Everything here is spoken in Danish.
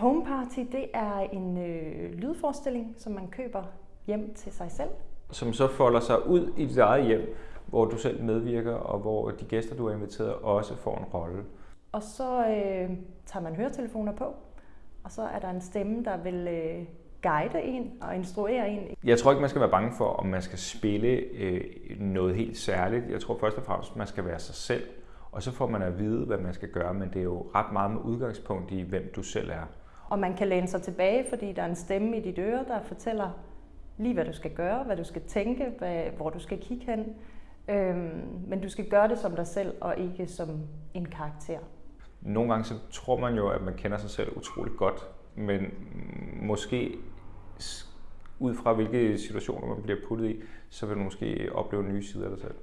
Home Party, det er en øh, lydforestilling, som man køber hjem til sig selv. Som så folder sig ud i dit eget hjem, hvor du selv medvirker, og hvor de gæster, du har inviteret, også får en rolle. Og så øh, tager man høretelefoner på, og så er der en stemme, der vil øh, guide en og instruere en. Jeg tror ikke, man skal være bange for, om man skal spille øh, noget helt særligt. Jeg tror først og fremmest, man skal være sig selv. Og så får man at vide, hvad man skal gøre, men det er jo ret meget med udgangspunkt i, hvem du selv er. Og man kan læne sig tilbage, fordi der er en stemme i dit øre, der fortæller lige, hvad du skal gøre, hvad du skal tænke, hvad, hvor du skal kigge hen. Øhm, men du skal gøre det som dig selv, og ikke som en karakter. Nogle gange så tror man jo, at man kender sig selv utroligt godt, men måske ud fra hvilke situationer man bliver puttet i, så vil du måske opleve nye sider af dig selv.